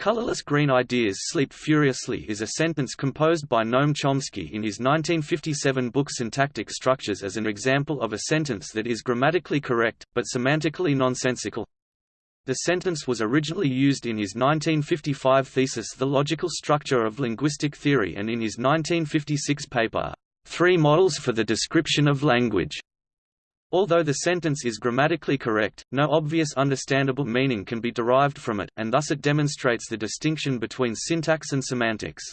Colorless green ideas sleep furiously is a sentence composed by Noam Chomsky in his 1957 book Syntactic Structures as an example of a sentence that is grammatically correct, but semantically nonsensical. The sentence was originally used in his 1955 thesis The Logical Structure of Linguistic Theory and in his 1956 paper, Three Models for the Description of Language. Although the sentence is grammatically correct, no obvious understandable meaning can be derived from it, and thus it demonstrates the distinction between syntax and semantics.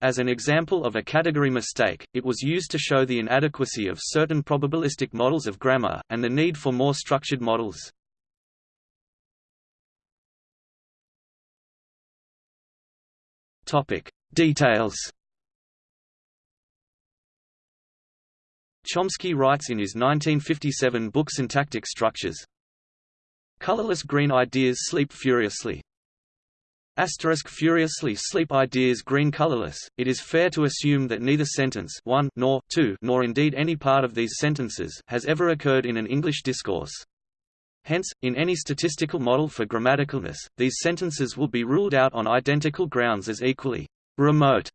As an example of a category mistake, it was used to show the inadequacy of certain probabilistic models of grammar, and the need for more structured models. Details Chomsky writes in his 1957 book Syntactic Structures, Colorless green ideas sleep furiously. Asterisk furiously sleep ideas green colorless. It is fair to assume that neither sentence 1 nor 2 nor indeed any part of these sentences has ever occurred in an English discourse. Hence, in any statistical model for grammaticalness, these sentences will be ruled out on identical grounds as equally remote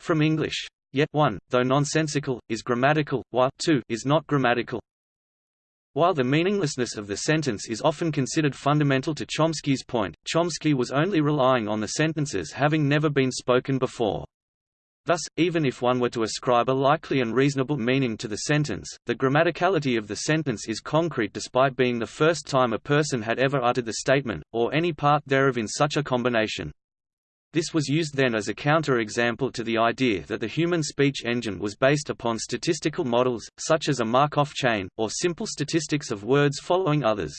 from English. Yet 1, though nonsensical, is grammatical, while 2 is not grammatical. While the meaninglessness of the sentence is often considered fundamental to Chomsky's point, Chomsky was only relying on the sentences having never been spoken before. Thus, even if one were to ascribe a likely and reasonable meaning to the sentence, the grammaticality of the sentence is concrete despite being the first time a person had ever uttered the statement, or any part thereof in such a combination. This was used then as a counter-example to the idea that the human speech engine was based upon statistical models, such as a Markov chain, or simple statistics of words following others.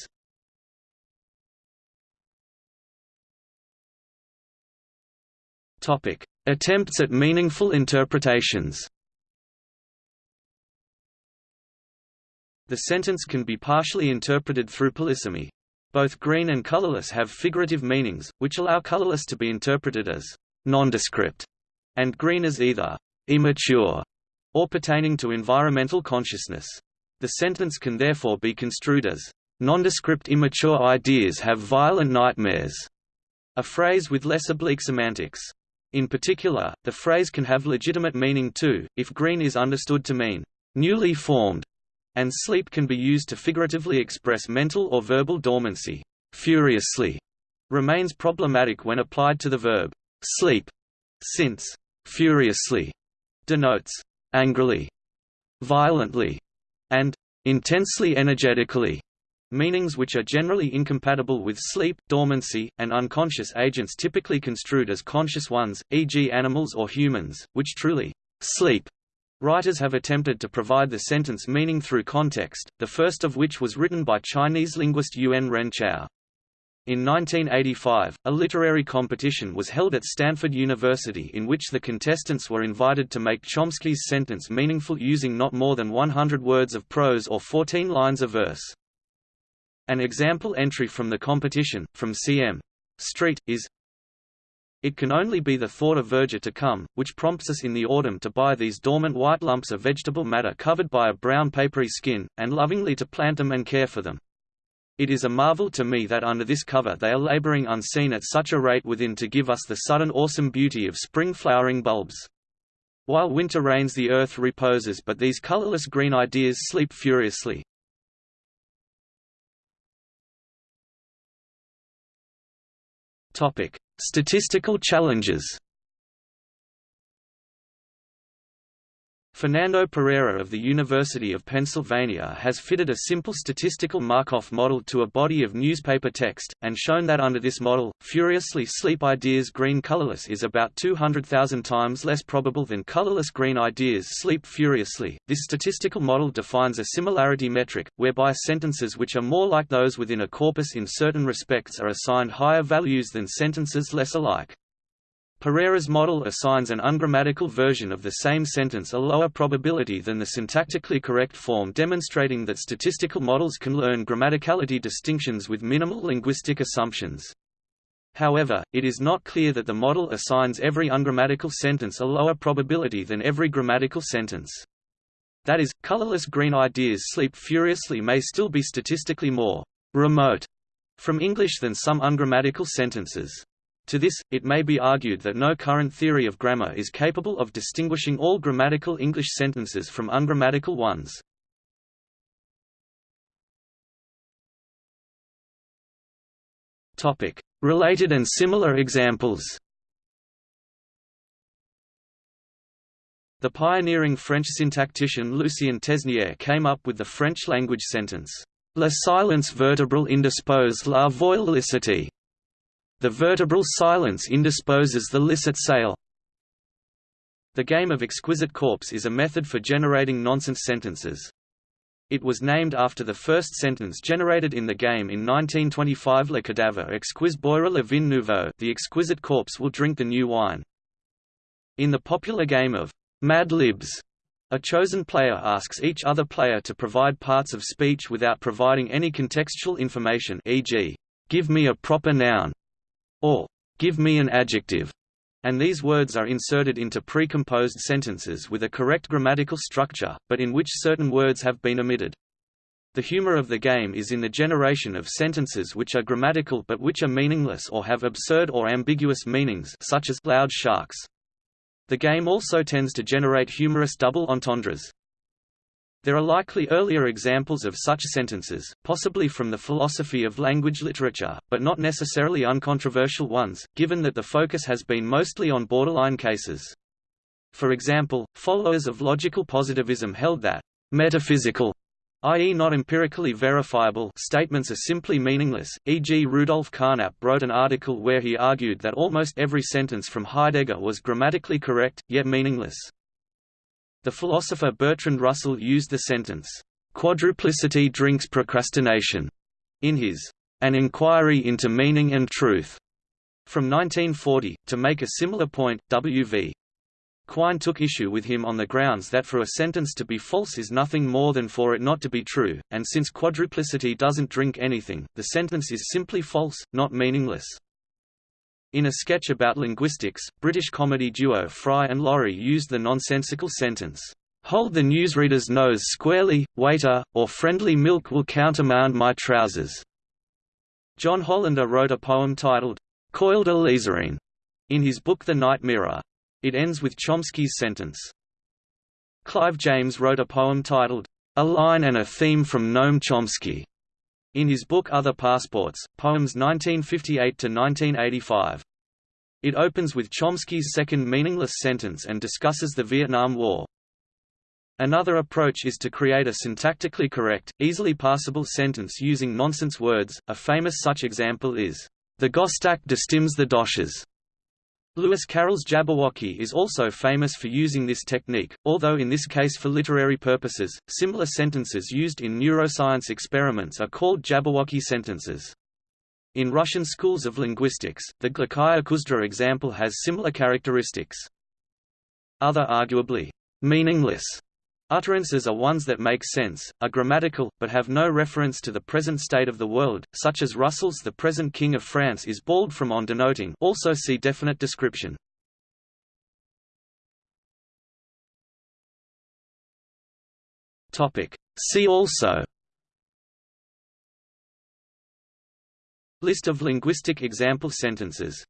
Attempts at meaningful interpretations The sentence can be partially interpreted through polysemy. Both green and colorless have figurative meanings, which allow colorless to be interpreted as nondescript, and green as either immature or pertaining to environmental consciousness. The sentence can therefore be construed as nondescript immature ideas have violent nightmares, a phrase with less oblique semantics. In particular, the phrase can have legitimate meaning too, if green is understood to mean newly formed and sleep can be used to figuratively express mental or verbal dormancy. Furiously remains problematic when applied to the verb sleep, since furiously denotes angrily, violently, and intensely energetically, meanings which are generally incompatible with sleep, dormancy, and unconscious agents typically construed as conscious ones, e.g. animals or humans, which truly sleep Writers have attempted to provide the sentence meaning through context, the first of which was written by Chinese linguist Yuen Ren Chao. In 1985, a literary competition was held at Stanford University in which the contestants were invited to make Chomsky's sentence meaningful using not more than 100 words of prose or 14 lines of verse. An example entry from the competition, from C.M. Street, is it can only be the thought of verdure to come, which prompts us in the autumn to buy these dormant white lumps of vegetable matter covered by a brown papery skin, and lovingly to plant them and care for them. It is a marvel to me that under this cover they are laboring unseen at such a rate within to give us the sudden awesome beauty of spring flowering bulbs. While winter reigns the earth reposes but these colorless green ideas sleep furiously. Topic: Statistical challenges Fernando Pereira of the University of Pennsylvania has fitted a simple statistical Markov model to a body of newspaper text, and shown that under this model, furiously sleep ideas green colorless is about 200,000 times less probable than colorless green ideas sleep furiously. This statistical model defines a similarity metric, whereby sentences which are more like those within a corpus in certain respects are assigned higher values than sentences less alike. Pereira's model assigns an ungrammatical version of the same sentence a lower probability than the syntactically correct form demonstrating that statistical models can learn grammaticality distinctions with minimal linguistic assumptions. However, it is not clear that the model assigns every ungrammatical sentence a lower probability than every grammatical sentence. That is, colorless green ideas sleep furiously may still be statistically more remote from English than some ungrammatical sentences. To this, it may be argued that no current theory of grammar is capable of distinguishing all grammatical English sentences from ungrammatical ones. Topic: Related and similar examples The pioneering French syntactician Lucien Tesnière came up with the French-language sentence, La silence vertebral indispose la voile licite. The vertebral silence indisposes the licit sail. The game of exquisite corpse is a method for generating nonsense sentences. It was named after the first sentence generated in the game in 1925 Le cadavre exquis boira le vin nouveau the exquisite corpse will drink the new wine. In the popular game of Mad Libs, a chosen player asks each other player to provide parts of speech without providing any contextual information e.g., give me a proper noun, or give me an adjective, and these words are inserted into precomposed sentences with a correct grammatical structure, but in which certain words have been omitted. The humor of the game is in the generation of sentences which are grammatical but which are meaningless or have absurd or ambiguous meanings such as loud sharks. The game also tends to generate humorous double entendres. There are likely earlier examples of such sentences, possibly from the philosophy of language literature, but not necessarily uncontroversial ones, given that the focus has been mostly on borderline cases. For example, followers of logical positivism held that metaphysical i.e. not empirically verifiable statements are simply meaningless, e.g. Rudolf Carnap wrote an article where he argued that almost every sentence from Heidegger was grammatically correct, yet meaningless. The philosopher Bertrand Russell used the sentence, "'Quadruplicity drinks procrastination' in his An Inquiry into Meaning and Truth from 1940, to make a similar point, W.V. Quine took issue with him on the grounds that for a sentence to be false is nothing more than for it not to be true, and since quadruplicity doesn't drink anything, the sentence is simply false, not meaningless. In a sketch about linguistics, British comedy duo Fry and Laurie used the nonsensical sentence, "'Hold the newsreader's nose squarely, waiter, or friendly milk will countermand my trousers." John Hollander wrote a poem titled, "'Coiled Alizarine, in his book The Night Mirror. It ends with Chomsky's sentence. Clive James wrote a poem titled, A Line and a Theme from Noam Chomsky, in his book Other Passports, Poems 1958–1985. It opens with Chomsky's second meaningless sentence and discusses the Vietnam War. Another approach is to create a syntactically correct, easily parsable sentence using nonsense words. A famous such example is, The Gostak destims the doshes. Lewis Carroll's Jabberwocky is also famous for using this technique, although in this case for literary purposes, similar sentences used in neuroscience experiments are called Jabberwocky sentences. In Russian schools of linguistics, the Glokaya Kuzdra example has similar characteristics. Other arguably meaningless Utterances are ones that make sense, are grammatical, but have no reference to the present state of the world, such as Russell's The present King of France is bald from on denoting also see definite description. See also. List of linguistic example sentences.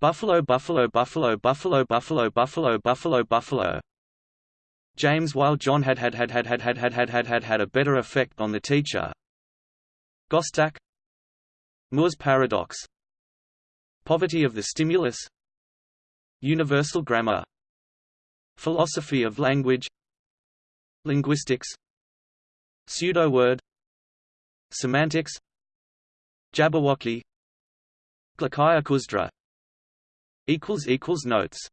Buffalo Buffalo Buffalo Buffalo Buffalo Buffalo Buffalo Buffalo James while John had had had had had had had had had had had a better effect on the teacher Gostak Moore's paradox Poverty of the stimulus Universal grammar Philosophy of language Linguistics Pseudo-word Semantics Jabberwocky Glokaya Kuzdra Notes